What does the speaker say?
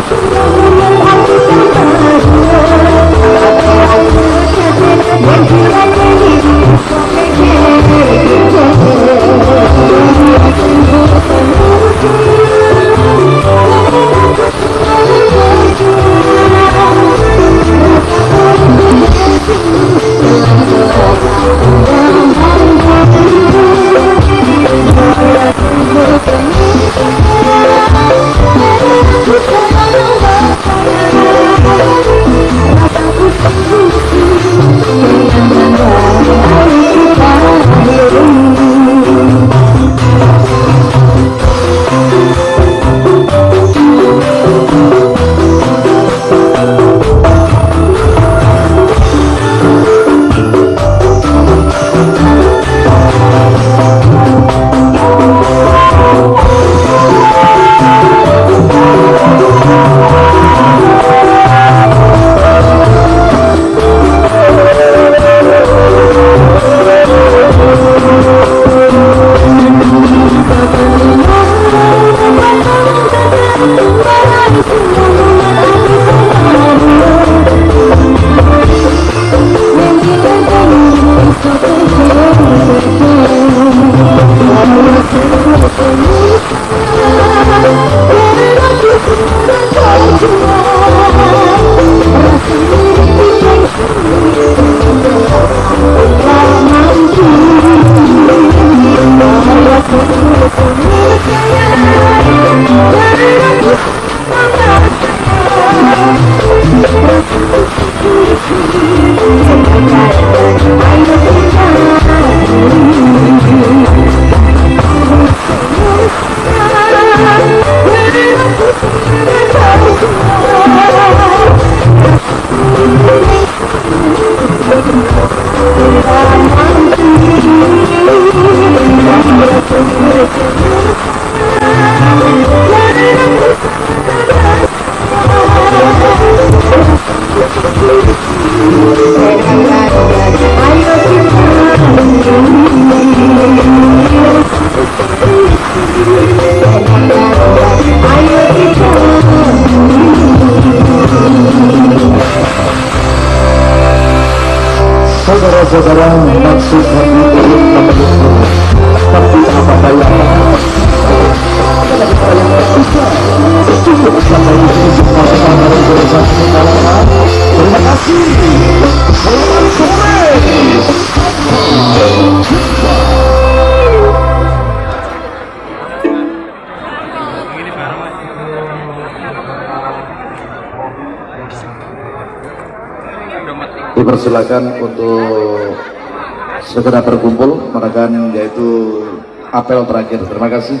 Council. Sadaram, Matsud dipersilakan untuk segera berkumpul menekan yaitu apel terakhir. Terima kasih